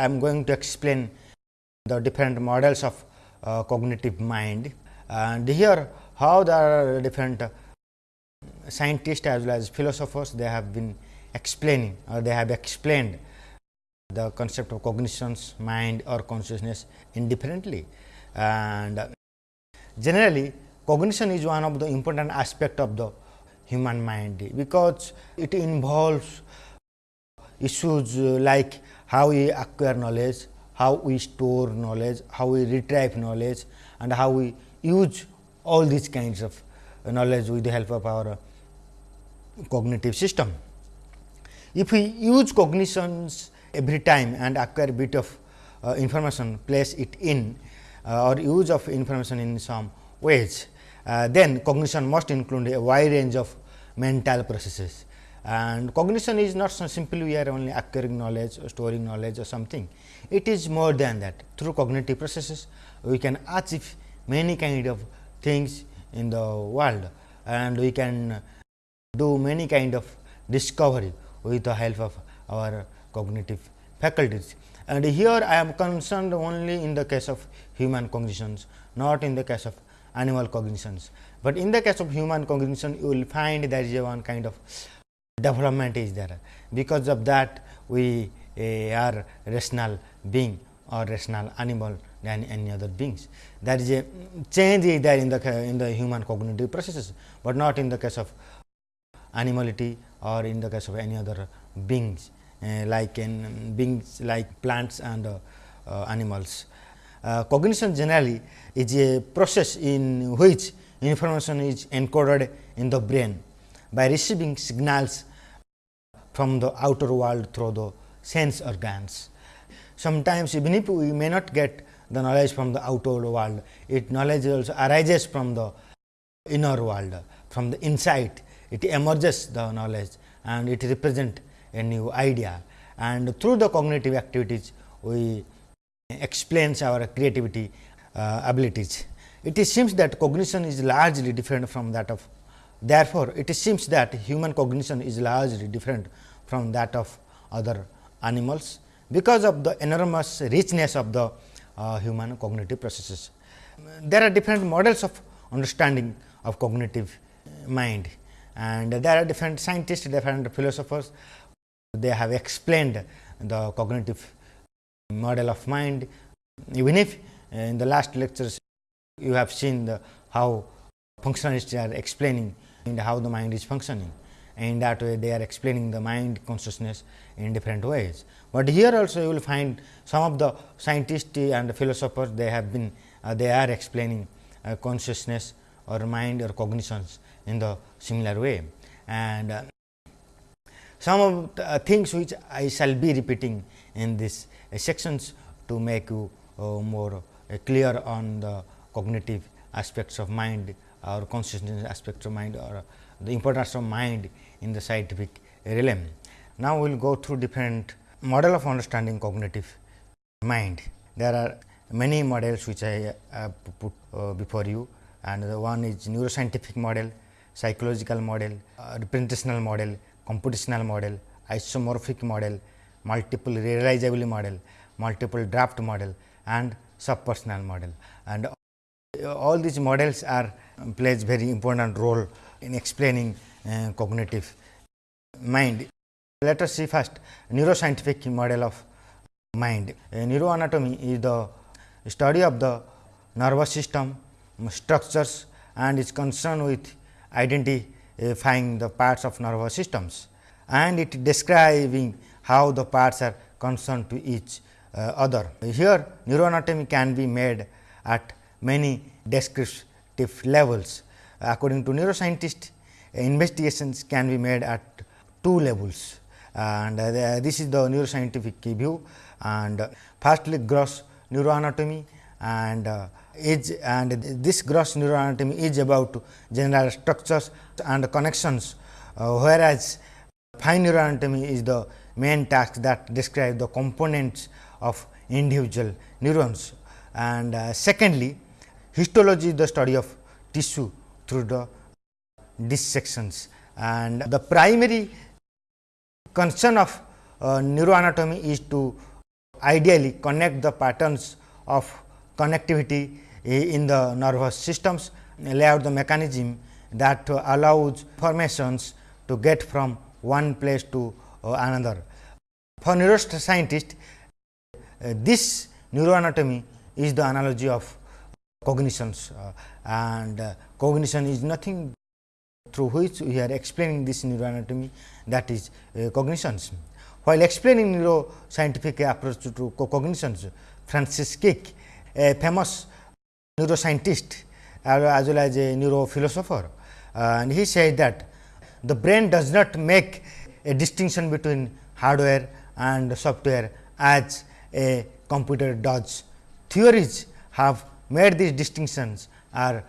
I am going to explain the different models of uh, cognitive mind and here how the different uh, scientists as well as philosophers they have been explaining or they have explained the concept of cognitions, mind or consciousness indifferently. And generally cognition is one of the important aspect of the human mind, because it involves issues like how we acquire knowledge, how we store knowledge, how we retrieve knowledge and how we use all these kinds of knowledge with the help of our cognitive system. If we use cognitions every time and acquire bit of uh, information, place it in uh, or use of information in some ways, uh, then cognition must include a wide range of mental processes. And cognition is not so simply we are only acquiring knowledge or storing knowledge or something. It is more than that. Through cognitive processes, we can achieve many kind of things in the world and we can do many kind of discovery with the help of our cognitive faculties. And here I am concerned only in the case of human cognitions, not in the case of animal cognitions. But in the case of human cognition, you will find there is a one kind of development is there. Because of that, we uh, are rational being or rational animal than any other beings. There is a change is there in the in the human cognitive processes, but not in the case of animality or in the case of any other beings uh, like in beings like plants and uh, uh, animals. Uh, cognition generally is a process in which information is encoded in the brain by receiving signals from the outer world through the sense organs. Sometimes even if we may not get the knowledge from the outer world, it knowledge also arises from the inner world, from the inside it emerges the knowledge and it represent a new idea and through the cognitive activities we explains our creativity uh, abilities. It seems that cognition is largely different from that of therefore, it seems that human cognition is largely different from that of other animals, because of the enormous richness of the uh, human cognitive processes. There are different models of understanding of cognitive mind and there are different scientists, different philosophers, they have explained the cognitive model of mind. Even if uh, in the last lectures you have seen the how functionalists are explaining and how the mind is functioning and that way they are explaining the mind consciousness in different ways. But here also you will find some of the scientists and philosophers they have been uh, they are explaining uh, consciousness or mind or cognitions in the similar way. And uh, some of the uh, things which I shall be repeating in these uh, sections to make you uh, more clear on the cognitive aspects of mind or consciousness aspects of mind or the importance of mind in the scientific realm. Now, we will go through different model of understanding cognitive mind. There are many models which I have put uh, before you and the one is neuroscientific model, psychological model, uh, representational model, computational model, isomorphic model, multiple realizability model, multiple draft model and subpersonal model. And all these models are plays very important role in explaining uh, cognitive mind. Let us see first neuroscientific model of mind. Uh, neuroanatomy is the study of the nervous system structures and is concerned with identifying the parts of nervous systems and it describing how the parts are concerned to each uh, other. Here neuroanatomy can be made at many descriptive levels. According to neuroscientists, investigations can be made at two levels and uh, this is the neuroscientific view and uh, firstly gross neuroanatomy and uh, is and this gross neuroanatomy is about general structures and connections, uh, whereas fine neuroanatomy is the main task that describe the components of individual neurons. And uh, secondly, histology is the study of tissue through the dissections and the primary concern of uh, neuroanatomy is to ideally connect the patterns of connectivity in the nervous systems, lay out the mechanism that allows formations to get from one place to uh, another. For neuroscientists, uh, this neuroanatomy is the analogy of cognitions uh, and uh, cognition is nothing through which we are explaining this neuroanatomy that is uh, cognitions. While explaining neuroscientific approach to cognitions, Francis Crick, a famous neuroscientist as well as a neurophilosopher, and he said that the brain does not make a distinction between hardware and software as a computer does. Theories have made these distinctions are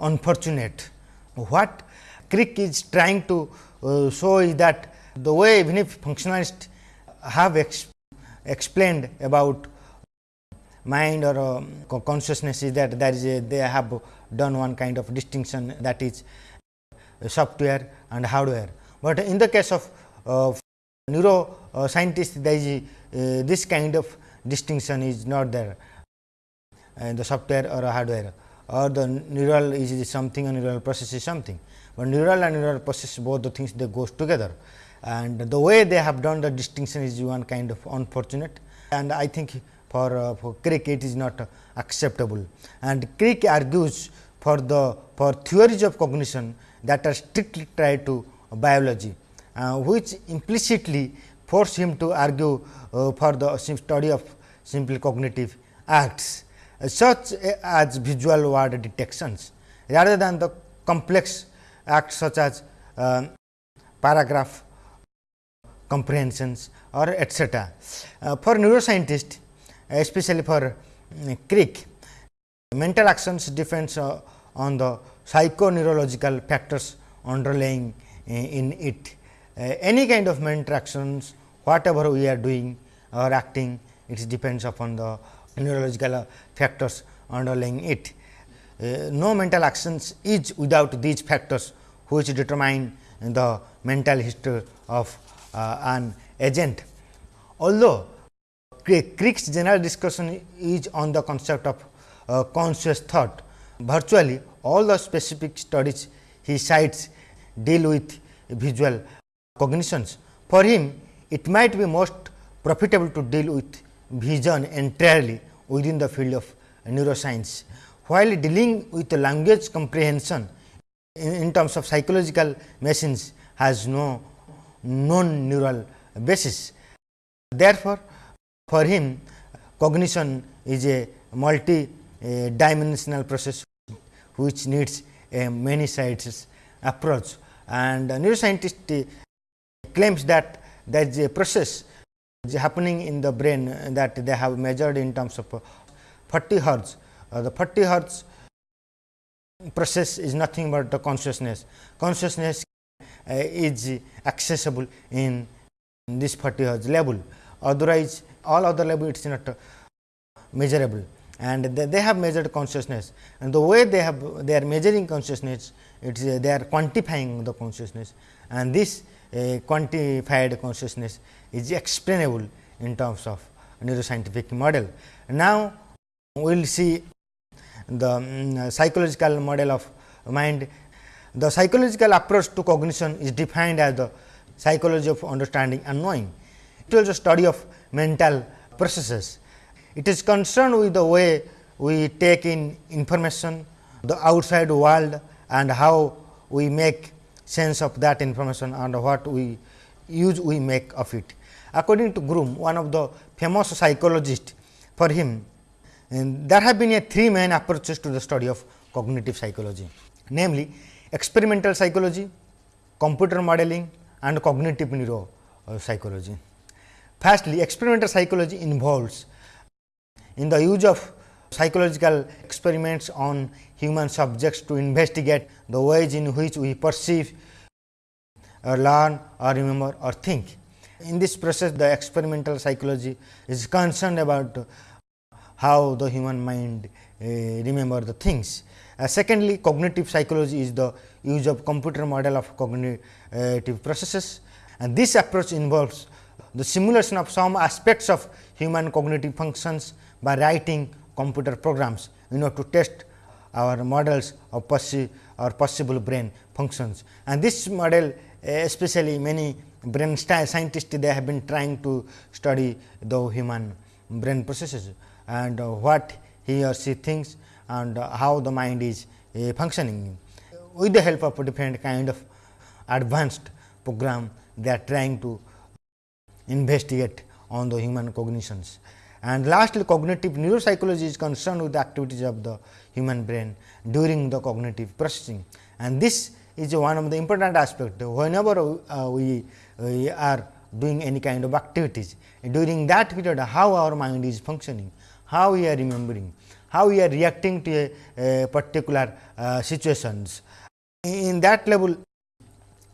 unfortunate. What Crick is trying to uh, show is that the way even if functionalists have ex explained about mind or uh, consciousness is that there is a they have done one kind of distinction that is software and hardware. But in the case of uh, neuroscientists there is uh, this kind of distinction is not there uh, the software or hardware. Or the neural is something and neural process is something, but neural and neural process both the things they goes together. And the way they have done the distinction is one kind of unfortunate. And I think for, uh, for Crick it is not uh, acceptable. And Crick argues for the for theories of cognition that are strictly tied to biology, uh, which implicitly force him to argue uh, for the study of simple cognitive acts such as visual word detections rather than the complex acts such as uh, paragraph comprehensions or etcetera. Uh, for neuroscientists especially for um, Crick, mental actions depends uh, on the psychoneurological factors underlying uh, in it. Uh, any kind of mental actions whatever we are doing or acting it depends upon the neurological factors underlying it. Uh, no mental actions is without these factors which determine the mental history of uh, an agent. Although Crick's general discussion is on the concept of uh, conscious thought, virtually all the specific studies he cites deal with visual cognitions. For him, it might be most profitable to deal with vision entirely within the field of neuroscience. While dealing with language comprehension in, in terms of psychological machines has no known neural basis. Therefore, for him cognition is a multi dimensional process which needs a many sides approach and neuroscientist claims that there is a process happening in the brain that they have measured in terms of 40 hertz. Uh, the 40 hertz process is nothing but the consciousness. Consciousness uh, is accessible in this 40 hertz level, otherwise all other level it is not uh, measurable and they, they, have measured consciousness and the way they have they are measuring consciousness it is they are quantifying the consciousness and this uh, quantified consciousness is explainable in terms of neuroscientific model. Now, we will see the um, psychological model of mind. The psychological approach to cognition is defined as the psychology of understanding and knowing. It is a study of mental processes. It is concerned with the way we take in information, the outside world and how we make sense of that information and what we use we make of it. According to Groome, one of the famous psychologists, for him eh, there have been a three main approaches to the study of cognitive psychology, namely experimental psychology, computer modeling and cognitive neuropsychology. Eh, Firstly, experimental psychology involves in the use of psychological experiments on human subjects to investigate the ways in which we perceive or learn or remember or think. In this process the experimental psychology is concerned about how the human mind uh, remember the things. Uh, secondly, cognitive psychology is the use of computer model of cognitive processes and this approach involves the simulation of some aspects of human cognitive functions by writing computer programs you know to test our models of possi or possible brain functions. And this model especially many brain scientists they have been trying to study the human brain processes and what he or she thinks and how the mind is uh, functioning. With the help of different kind of advanced program they are trying to investigate on the human cognitions. And lastly, cognitive neuropsychology is concerned with the activities of the human brain during the cognitive processing. And this is one of the important aspect whenever uh, we, we are doing any kind of activities during that period how our mind is functioning, how we are remembering, how we are reacting to a, a particular uh, situations. In that level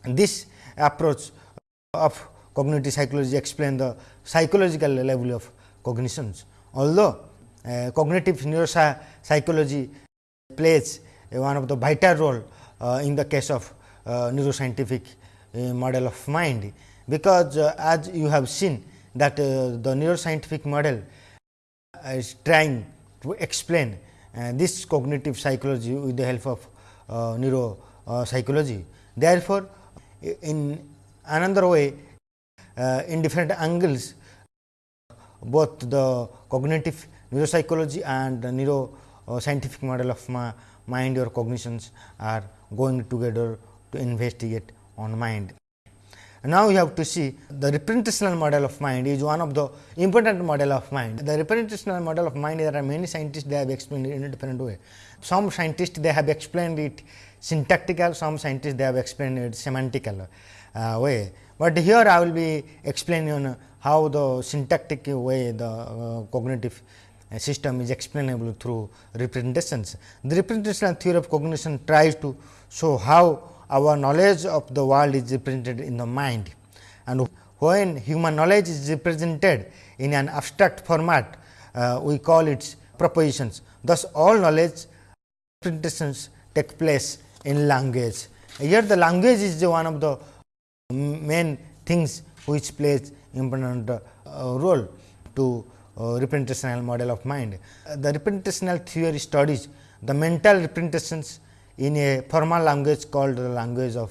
this approach of cognitive psychology explain the psychological level of cognitions. Although uh, cognitive neuropsychology plays one of the vital role uh, in the case of uh, neuroscientific uh, model of mind, because uh, as you have seen that uh, the neuroscientific model is trying to explain this cognitive psychology with the help of neuropsychology. Therefore, in another way in different angles both the cognitive neuropsychology and the neuroscientific model of mind or cognitions are going together to investigate on mind. Now, you have to see the representational model of mind is one of the important model of mind. The representational model of mind there are many scientists they have explained in a different way. Some scientists they have explained it syntactical, some scientists they have explained it semantical uh, way. But here I will be explaining how the syntactic way the uh, cognitive system is explainable through representations. The representational theory of cognition tries to show how our knowledge of the world is represented in the mind and when human knowledge is represented in an abstract format, uh, we call it propositions. Thus, all knowledge representations take place in language. Here the language is one of the main things which plays important uh, role to uh, representational model of mind. The representational theory studies the mental representations in a formal language called the language of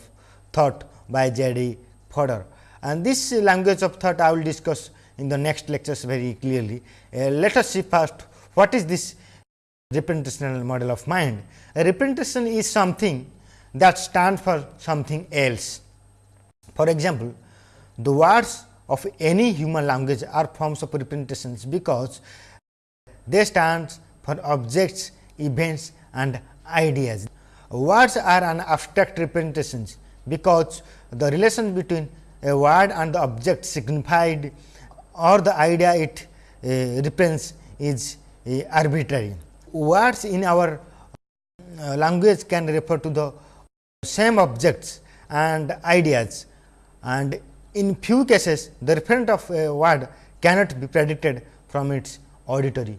thought by J. D. Fodor. And this language of thought I will discuss in the next lectures very clearly. Uh, let us see first what is this representational model of mind. A representation is something that stands for something else. For example, the words of any human language are forms of representations, because they stand for objects, events and ideas. Words are an abstract representations, because the relation between a word and the object signified or the idea it uh, represents is uh, arbitrary. Words in our uh, language can refer to the same objects and ideas and in few cases the referent of a word cannot be predicted from its auditory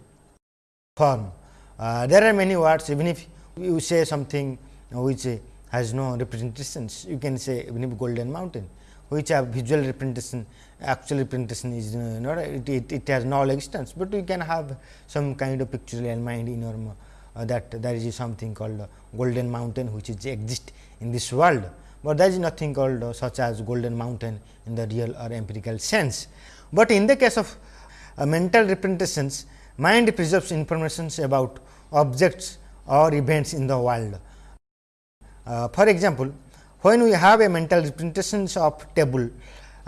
form. Uh, there are many words even if you say something which has no representations you can say even if golden mountain which have visual representation actual representation is uh, not it, it, it, has no existence, but you can have some kind of pictorial mind in your uh, that there is something called golden mountain which is exist in this world but there is nothing called uh, such as golden mountain in the real or empirical sense. But in the case of uh, mental representations, mind preserves information about objects or events in the world. Uh, for example, when we have a mental representation of table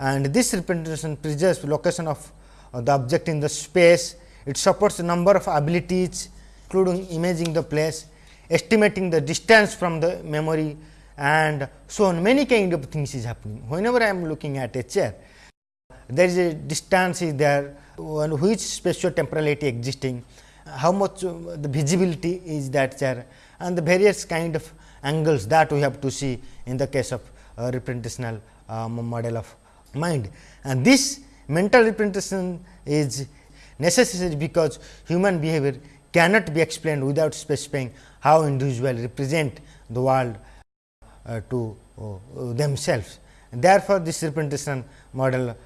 and this representation preserves location of uh, the object in the space, it supports a number of abilities including imaging the place, estimating the distance from the memory and so on many kind of things is happening. Whenever I am looking at a chair, there is a distance is there, which spatio temporality existing, how much uh, the visibility is that chair and the various kind of angles that we have to see in the case of uh, representational um, model of mind. And this mental representation is necessary because human behavior cannot be explained without specifying how individual represent the world uh, to uh, themselves. Therefore, this representation model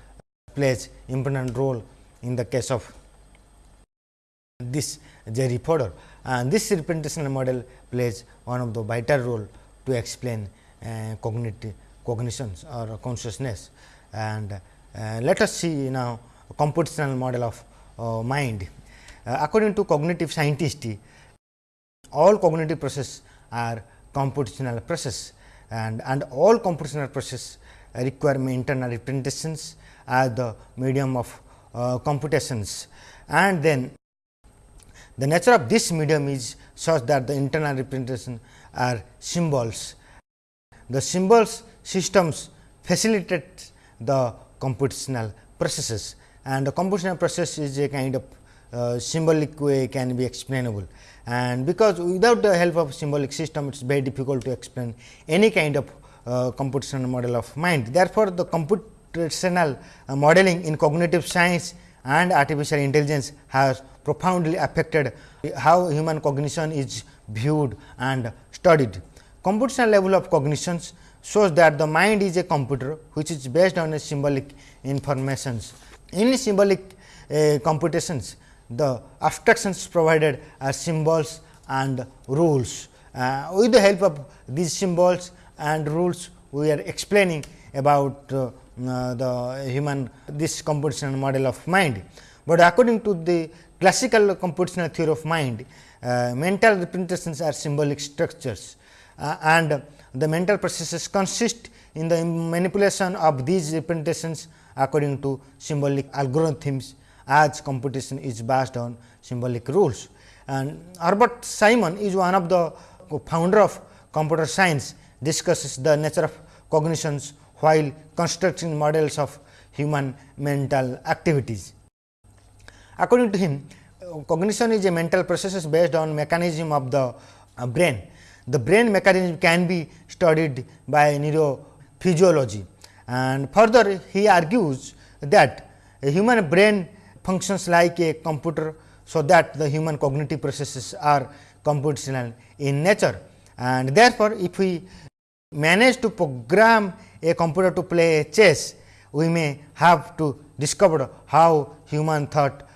plays important role in the case of this Jerry Fodor and this representational model plays one of the vital role to explain uh, cognitive cognitions or consciousness and uh, let us see now computational model of uh, mind. Uh, according to cognitive scientists, all cognitive process are computational process and, and all computational process require internal representations as the medium of uh, computations and then the nature of this medium is such that the internal representation are symbols. The symbols systems facilitate the computational processes and the computational process is a kind of uh, symbolic way can be explainable and because without the help of symbolic system it is very difficult to explain any kind of uh, computational model of mind. Therefore, the computational uh, modeling in cognitive science and artificial intelligence has profoundly affected how human cognition is viewed and studied. Computational level of cognitions shows that the mind is a computer which is based on a symbolic informations. In symbolic uh, computations, the abstractions provided are symbols and rules. Uh, with the help of these symbols and rules, we are explaining about uh, uh, the human this computational model of mind. But according to the classical computational theory of mind, uh, mental representations are symbolic structures uh, and the mental processes consist in the manipulation of these representations according to symbolic algorithms as computation is based on symbolic rules. And Herbert Simon is one of the founder of computer science discusses the nature of cognitions while constructing models of human mental activities. According to him, cognition is a mental process based on mechanism of the uh, brain. The brain mechanism can be studied by neurophysiology and further he argues that a human brain functions like a computer. So, that the human cognitive processes are computational in nature and therefore, if we manage to program a computer to play chess, we may have to discover how human thought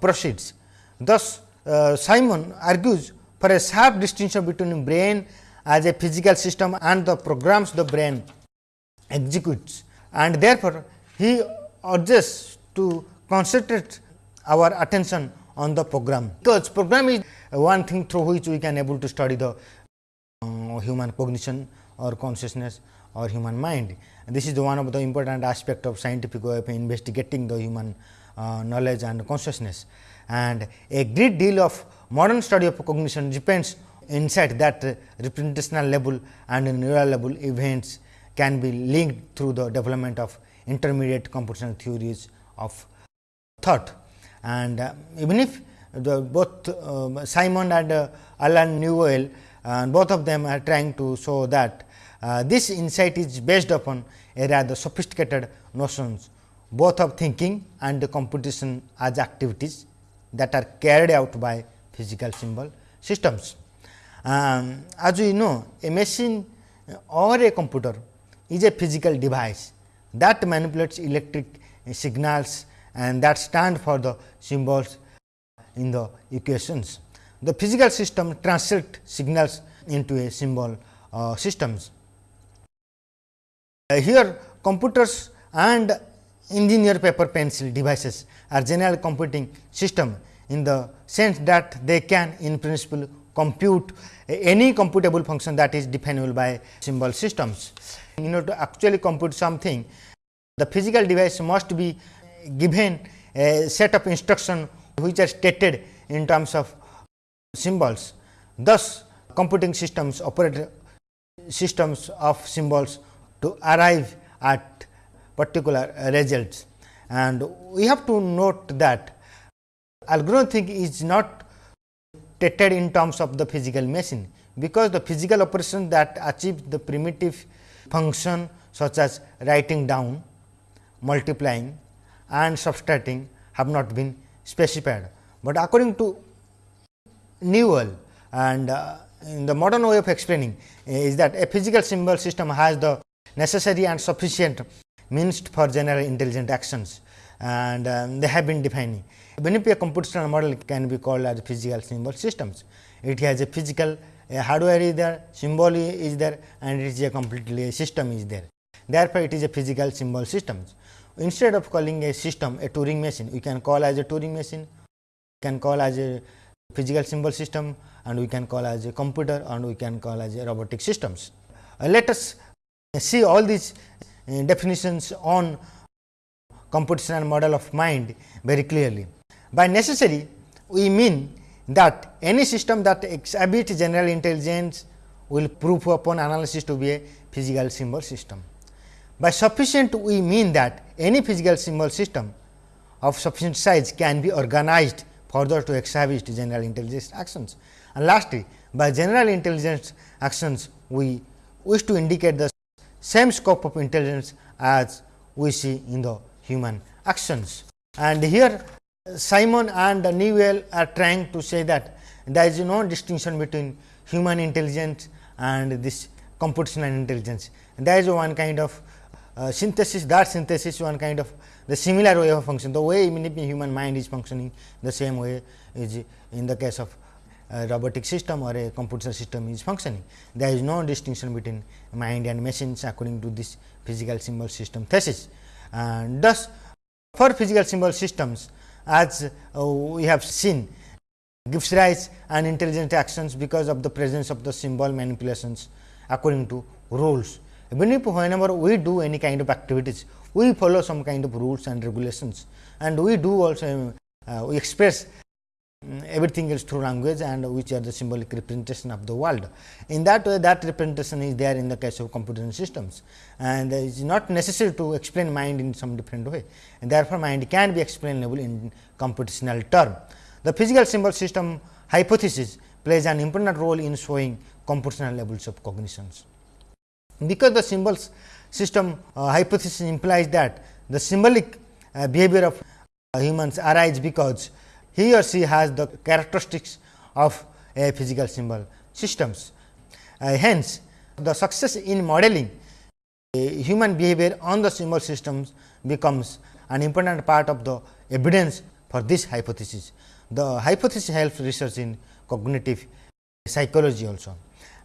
proceeds. Thus, uh, Simon argues for a sharp distinction between brain as a physical system and the programs the brain executes and therefore, he urges to concentrate our attention on the program, because program is one thing through which we can able to study the uh, human cognition or consciousness or human mind. And this is the one of the important aspect of scientific way of investigating the human uh, knowledge and consciousness. And a great deal of modern study of cognition depends inside that representational level and neural level events can be linked through the development of intermediate computational theories of thought. And uh, even if the both uh, Simon and uh, Alan Newell and both of them are trying to show that uh, this insight is based upon a rather sophisticated notions both of thinking and the computation as activities that are carried out by physical symbol systems. Um, as we know a machine or a computer is a physical device that manipulates electric signals and that stand for the symbols in the equations. The physical system translate signals into a symbol uh, systems. Uh, here computers and engineer paper pencil devices are general computing system in the sense that they can in principle compute any computable function that is definable by symbol systems. In order to actually compute something the physical device must be given a set of instruction which are stated in terms of symbols. Thus, computing systems operate systems of symbols to arrive at particular results. And we have to note that algorithm is not stated in terms of the physical machine, because the physical operation that achieve the primitive function such as writing down, multiplying and subtracting have not been specified. But according to Newell and uh, in the modern way of explaining is that a physical symbol system has the necessary and sufficient means for general intelligent actions and um, they have been defining. A computational model can be called as physical symbol systems. It has a physical a hardware is there, symbol is there and it is a completely a system is there. Therefore, it is a physical symbol systems. Instead of calling a system a Turing machine, we can call as a Turing machine, we can call as a physical symbol system and we can call as a computer and we can call as a robotic systems. Uh, let us see all these uh, definitions on computational model of mind very clearly. By necessary, we mean that any system that exhibits general intelligence will prove upon analysis to be a physical symbol system. By sufficient, we mean that any physical symbol system of sufficient size can be organized further to exhibit general intelligence actions. And lastly, by general intelligence actions, we wish to indicate the same scope of intelligence as we see in the human actions. And here Simon and Newell are trying to say that there is no distinction between human intelligence and this computational intelligence. There is one kind of uh, synthesis, that synthesis one kind of the similar way of function. The way human mind is functioning the same way is in the case of a robotic system or a computer system is functioning. There is no distinction between mind and machines according to this physical symbol system thesis. And thus, for physical symbol systems as uh, we have seen gives rise and intelligent actions because of the presence of the symbol manipulations according to rules. Even if whenever we do any kind of activities, we follow some kind of rules and regulations and we do also uh, we express Mm, everything else through language and which are the symbolic representation of the world. In that way that representation is there in the case of computer systems and it is not necessary to explain mind in some different way and therefore, mind can be explainable in computational term. The physical symbol system hypothesis plays an important role in showing computational levels of cognitions. Because the symbols system uh, hypothesis implies that the symbolic uh, behavior of uh, humans arise because he or she has the characteristics of a physical symbol systems. Uh, hence, the success in modeling human behavior on the symbol systems becomes an important part of the evidence for this hypothesis. The hypothesis helps research in cognitive psychology also.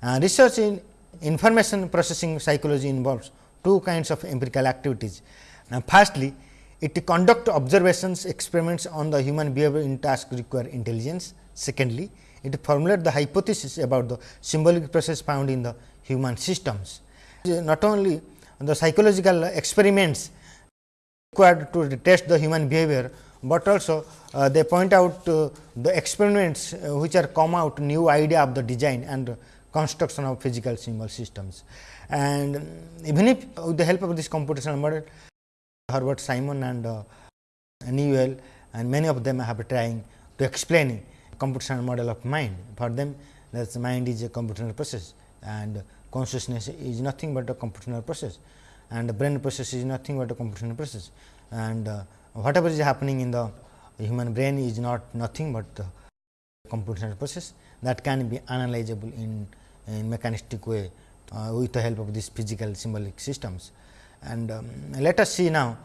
Uh, research in information processing psychology involves two kinds of empirical activities. Now, firstly, it conduct observations experiments on the human behavior in task require intelligence. Secondly, it formulate the hypothesis about the symbolic process found in the human systems. Not only the psychological experiments required to test the human behavior, but also uh, they point out uh, the experiments uh, which are come out new idea of the design and construction of physical symbol systems. And even if with the help of this computational model, Herbert Simon and uh, Newell and many of them have trying to explain computational model of mind. For them that mind is a computational process and consciousness is nothing but a computational process and the brain process is nothing but a computational process and uh, whatever is happening in the human brain is not nothing but the computational process that can be analyzable in, in mechanistic way uh, with the help of these physical symbolic systems. And um, let us see now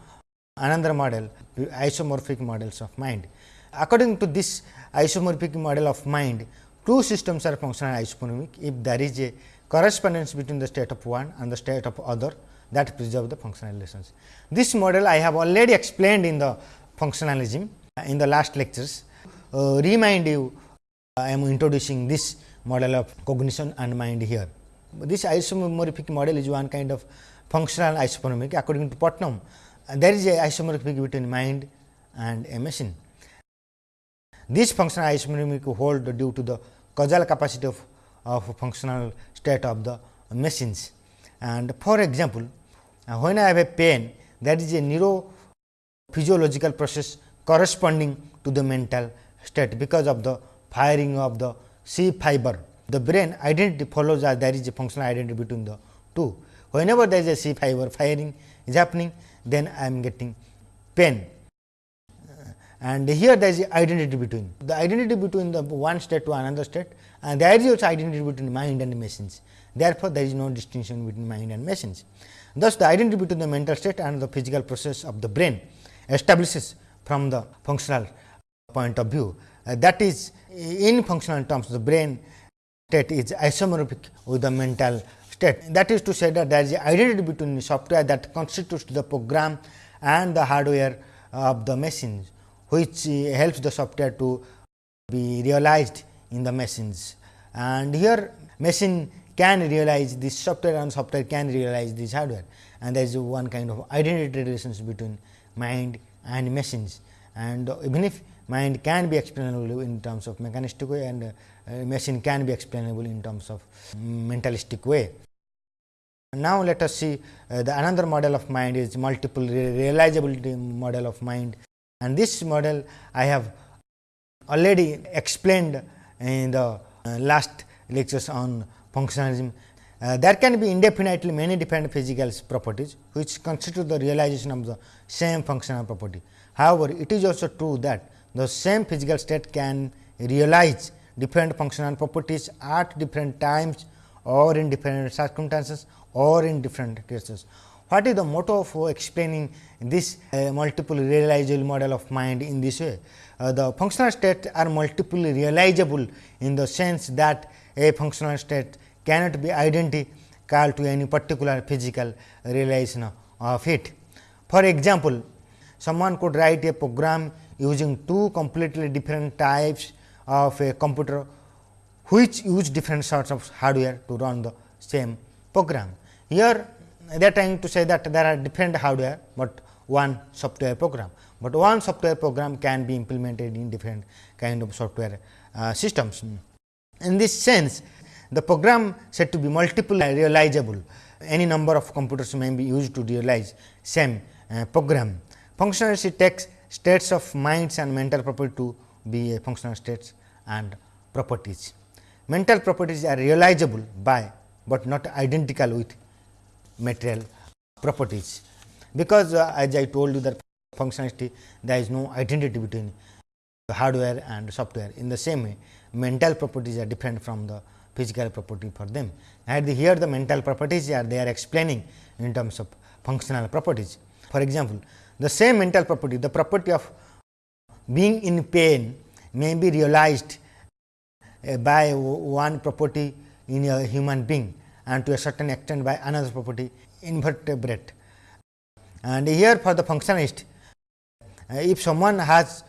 another model isomorphic models of mind. According to this isomorphic model of mind, two systems are functional isomorphic if there is a correspondence between the state of one and the state of other that preserve the functional relations. This model I have already explained in the functionalism in the last lectures. Uh, remind you I am introducing this model of cognition and mind here. This isomorphic model is one kind of functional isomorphic according to Putnam there is a isomorphic between mind and a machine. This functional isomorphic hold due to the causal capacity of, of functional state of the machines. And for example, uh, when I have a pain that is a neurophysiological process corresponding to the mental state because of the firing of the C fiber. The brain identity follows as there is a functional identity between the two. Whenever there is a C fiber firing is happening, then I am getting pain. And here there is identity between the identity between the one state to another state and there is also identity between mind and machines. Therefore, there is no distinction between mind and machines. Thus, the identity between the mental state and the physical process of the brain establishes from the functional point of view. Uh, that is in functional terms the brain state is isomorphic with the mental state. That is to say that there is identity between the software that constitutes the program and the hardware of the machines, which uh, helps the software to be realized in the machines. And here machine can realize this software and software can realize this hardware and there is one kind of identity relations between mind and machines and even if mind can be explainable in terms of mechanistic way and uh, machine can be explainable in terms of mentalistic way. Now, let us see uh, the another model of mind is multiple realizability model of mind and this model I have already explained in the uh, last lectures on functionalism. Uh, there can be indefinitely many different physical properties which constitute the realization of the same functional property. However, it is also true that the same physical state can realize different functional properties at different times or in different circumstances or in different cases. What is the motto of explaining this uh, multiple realizable model of mind in this way? Uh, the functional states are multiply realizable in the sense that a functional state cannot be identical to any particular physical realization of it. For example, someone could write a program using two completely different types of a computer which use different sorts of hardware to run the same program. Here they are trying to say that there are different hardware, but one software program, but one software program can be implemented in different kind of software uh, systems. In this sense, the program said to be multiple realizable, any number of computers may be used to realize same uh, program. Functionality takes states of minds and mental property to be functional states and properties. Mental properties are realizable by, but not identical with material properties, because uh, as I told you that functionality there is no identity between hardware and software. In the same way, mental properties are different from the physical property for them. And here the mental properties are they are explaining in terms of functional properties. For example, the same mental property, the property of being in pain may be realized uh, by one property in a human being and to a certain extent by another property invertebrate. And here for the functionalist, uh, if someone has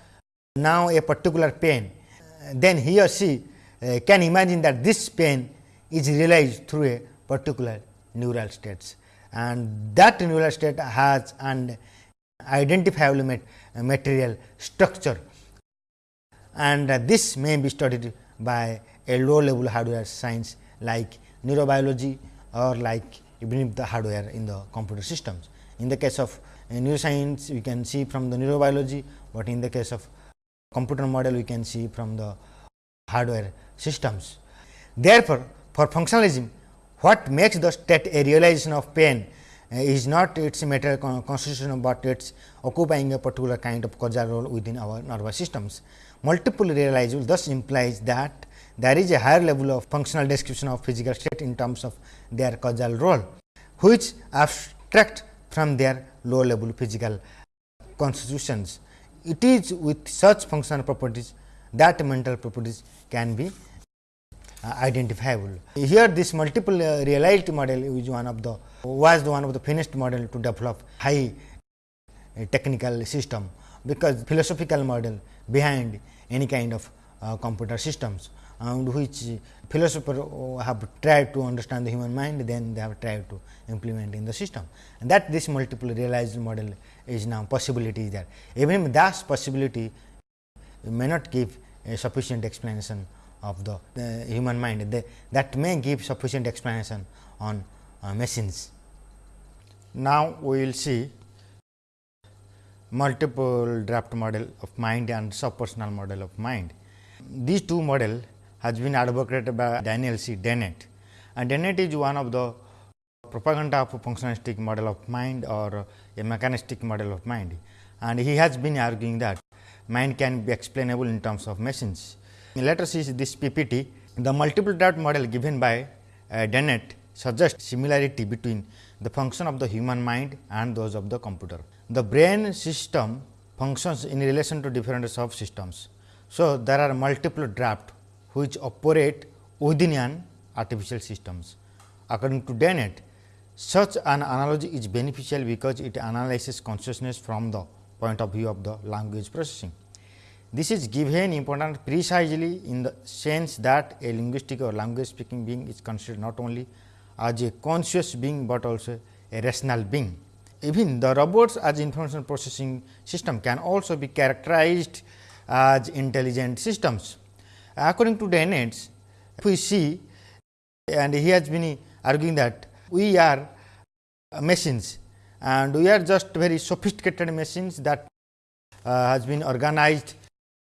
now a particular pain, then he or she uh, can imagine that this pain is realized through a particular neural states and that neural state has an identifiable material structure and uh, this may be studied by a low level hardware science like neurobiology or like even the hardware in the computer systems. In the case of uh, neuroscience we can see from the neurobiology, but in the case of computer model we can see from the hardware systems. Therefore, for functionalism what makes the state a realization of pain is not its material constitution, but it is occupying a particular kind of causal role within our nervous systems. Multiple realizable thus implies that there is a higher level of functional description of physical state in terms of their causal role, which abstract from their low level physical constitutions. It is with such functional properties that mental properties can be uh, identifiable. Here this multiple uh, reality model is one of the was one of the finished model to develop high uh, technical system, because philosophical model behind any kind of uh, computer systems and which philosophers have tried to understand the human mind, then they have tried to implement in the system. And that this multiple realized model is now possibility there. Even that possibility may not give a sufficient explanation of the, the human mind, they, that may give sufficient explanation on uh, machines. Now, we will see multiple draft model of mind and subpersonal model of mind. These two model has been advocated by Daniel C. Dennett and Dennett is one of the propaganda of functionalistic model of mind or a mechanistic model of mind and he has been arguing that mind can be explainable in terms of machines. Let us see this PPT. The multiple draft model given by uh, Dennett suggests similarity between the function of the human mind and those of the computer. The brain system functions in relation to different subsystems. So, there are multiple draft which operate within an artificial systems. According to Dennett, such an analogy is beneficial because it analyzes consciousness from the point of view of the language processing. This is given important precisely in the sense that a linguistic or language speaking being is considered not only as a conscious being, but also a rational being. Even the robots as information processing system can also be characterized as intelligent systems. According to Dennett, we see and he has been arguing that we are machines and we are just very sophisticated machines that uh, has been organized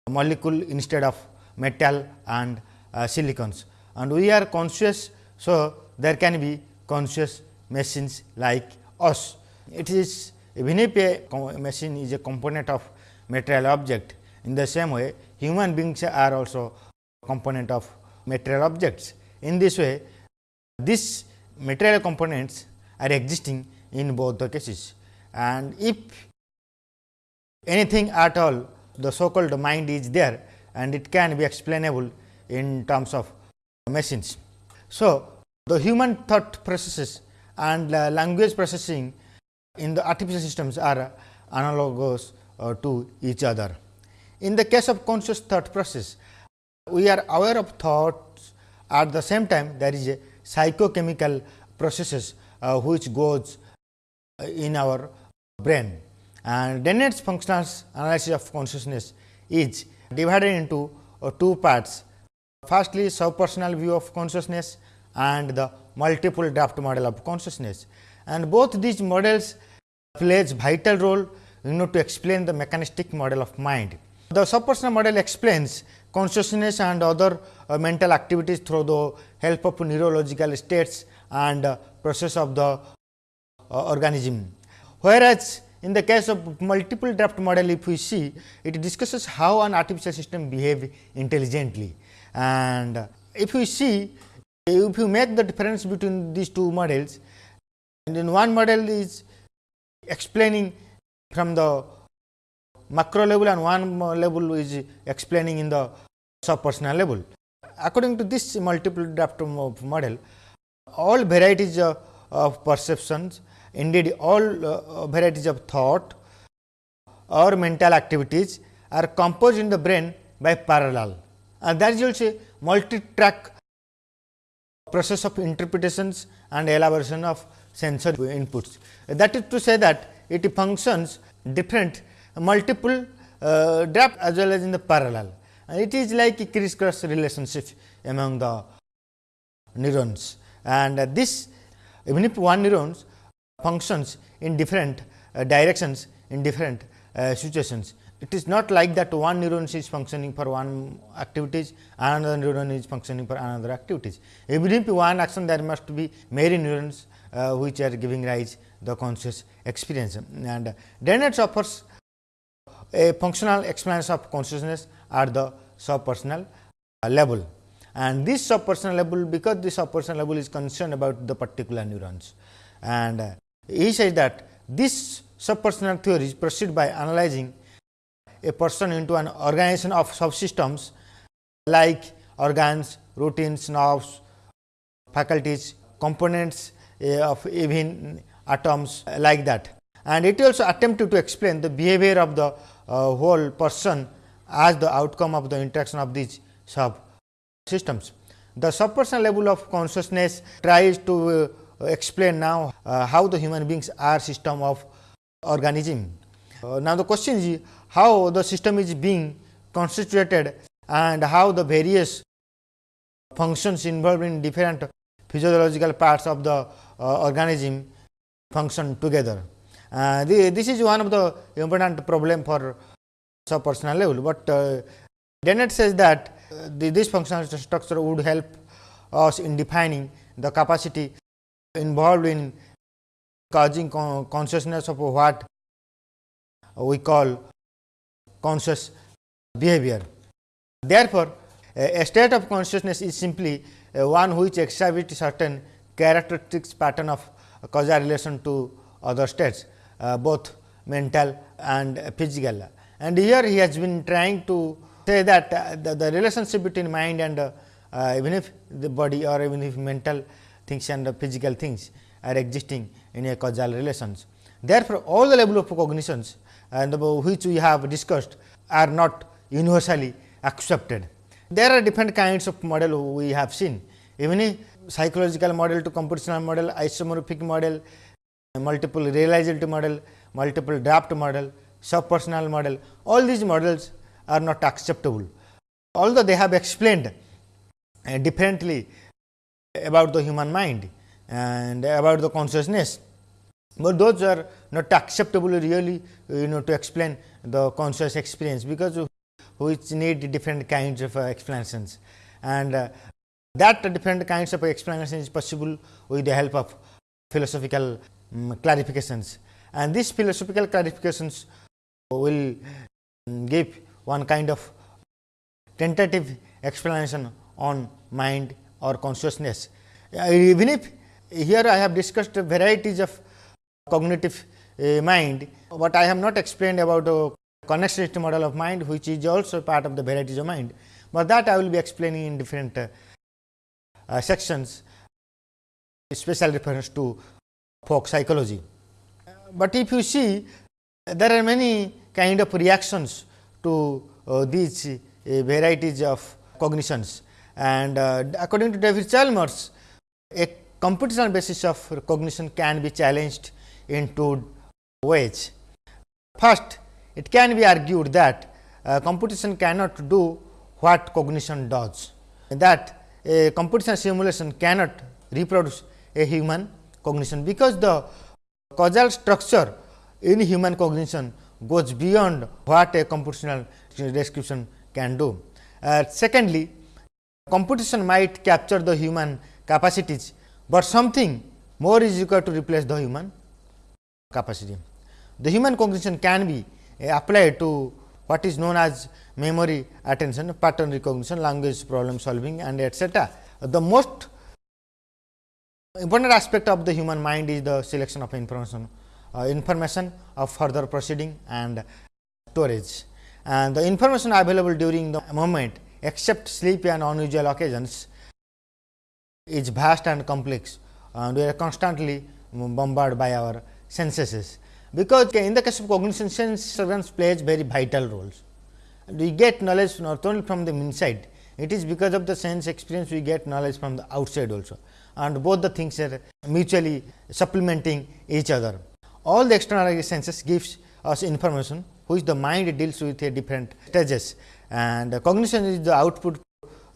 molecule instead of metal and uh, silicons and we are conscious. So, there can be conscious machines like us. It is even if a machine is a component of material object in the same way human beings are also component of material objects. In this way these material components are existing in both the cases and if anything at all the so called mind is there and it can be explainable in terms of machines. So, the human thought processes and uh, language processing in the artificial systems are analogous uh, to each other. In the case of conscious thought process, we are aware of thoughts at the same time there is a psychochemical processes uh, which goes in our brain and Dennett's functional analysis of consciousness is divided into uh, two parts. Firstly, subpersonal view of consciousness and the multiple draft model of consciousness. And both these models plays vital role you know to explain the mechanistic model of mind. The subpersonal model explains consciousness and other uh, mental activities through the help of neurological states and uh, process of the uh, organism. Whereas, in the case of multiple draft model, if we see, it discusses how an artificial system behave intelligently. And if we see, if you make the difference between these two models, and in one model is explaining from the macro level and one level is explaining in the subpersonal level. According to this multiple draft model, all varieties of, of perceptions Indeed, all uh, varieties of thought or mental activities are composed in the brain by parallel and that is also multi-track process of interpretations and elaboration of sensory inputs. That is to say that it functions different multiple uh, draft as well as in the parallel. And it is like a crisscross relationship among the neurons and uh, this even if one neurons functions in different uh, directions in different uh, situations. It is not like that one neuron is functioning for one activities, another neuron is functioning for another activities. Even if one action there must be many neurons uh, which are giving rise the conscious experience. And Dennett offers a functional experience of consciousness at the subpersonal level. And this subpersonal level because this subpersonal level is concerned about the particular neurons. And he says that this subpersonal theories proceed by analyzing a person into an organization of subsystems like organs, routines, nerves, faculties, components uh, of even atoms like that. And it also attempted to explain the behavior of the uh, whole person as the outcome of the interaction of these subsystems. The subpersonal level of consciousness tries to uh, explain now uh, how the human beings are system of organism. Uh, now, the question is how the system is being constituted and how the various functions involved in different physiological parts of the uh, organism function together. Uh, the, this is one of the important problem for subpersonal level, but uh, Dennett says that uh, the, this functional structure would help us in defining the capacity involved in causing consciousness of what we call conscious behavior. Therefore, a state of consciousness is simply one which exhibits certain characteristics pattern of causal relation to other states uh, both mental and physical. And here he has been trying to say that uh, the, relationship between mind and uh, uh, even if the body or even if mental things and physical things are existing in a causal relations. Therefore, all the level of cognitions and which we have discussed are not universally accepted. There are different kinds of model we have seen even psychological model to computational model, isomorphic model, multiple realizability model, multiple draft model, subpersonal model, all these models are not acceptable. Although they have explained uh, differently about the human mind and about the consciousness, but those are not acceptable really you know to explain the conscious experience, because which need different kinds of uh, explanations. And uh, that different kinds of explanation is possible with the help of philosophical um, clarifications. And these philosophical clarifications will give one kind of tentative explanation on mind or consciousness. Uh, even if here I have discussed varieties of cognitive uh, mind, but I have not explained about the connexity model of mind which is also part of the varieties of mind, but that I will be explaining in different uh, uh, sections special reference to folk psychology. But if you see there are many kind of reactions to uh, these uh, varieties of cognitions and uh, according to David Chalmers a computational basis of cognition can be challenged in two ways. First it can be argued that uh, computation cannot do what cognition does that a computational simulation cannot reproduce a human cognition, because the causal structure in human cognition goes beyond what a computational description can do. Uh, secondly, computation might capture the human capacities, but something more is required to replace the human capacity. The human cognition can be uh, applied to what is known as memory, attention, pattern recognition, language problem solving and etcetera. The most important aspect of the human mind is the selection of information, uh, information of further proceeding and storage. And the information available during the moment except sleep and unusual occasions is vast and complex and we are constantly bombarded by our senses because in the case of cognition sense surveillance plays very vital roles. We get knowledge not only from the inside, it is because of the sense experience we get knowledge from the outside also and both the things are mutually supplementing each other. All the external senses gives us information which the mind deals with a different stages and cognition is the output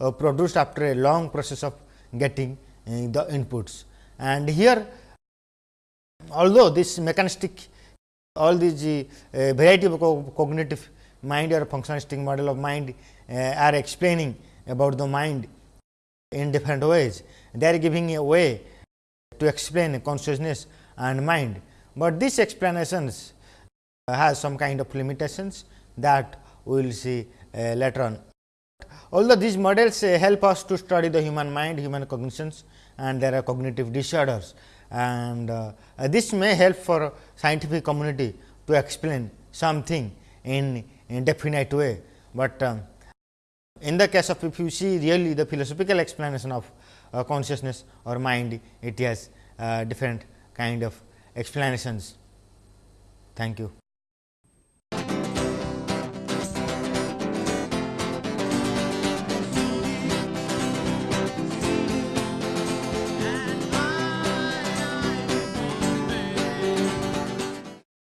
uh, produced after a long process of getting uh, the inputs. And here although this mechanistic all these uh, variety of co cognitive mind or functionalistic model of mind uh, are explaining about the mind in different ways. They are giving a way to explain consciousness and mind, but these explanations has some kind of limitations that we will see uh, later on. Although these models uh, help us to study the human mind, human cognitions and there are cognitive disorders and uh, this may help for scientific community to explain something in indefinite way, but um, in the case of if you see really the philosophical explanation of uh, consciousness or mind, it has uh, different kind of explanations. Thank you.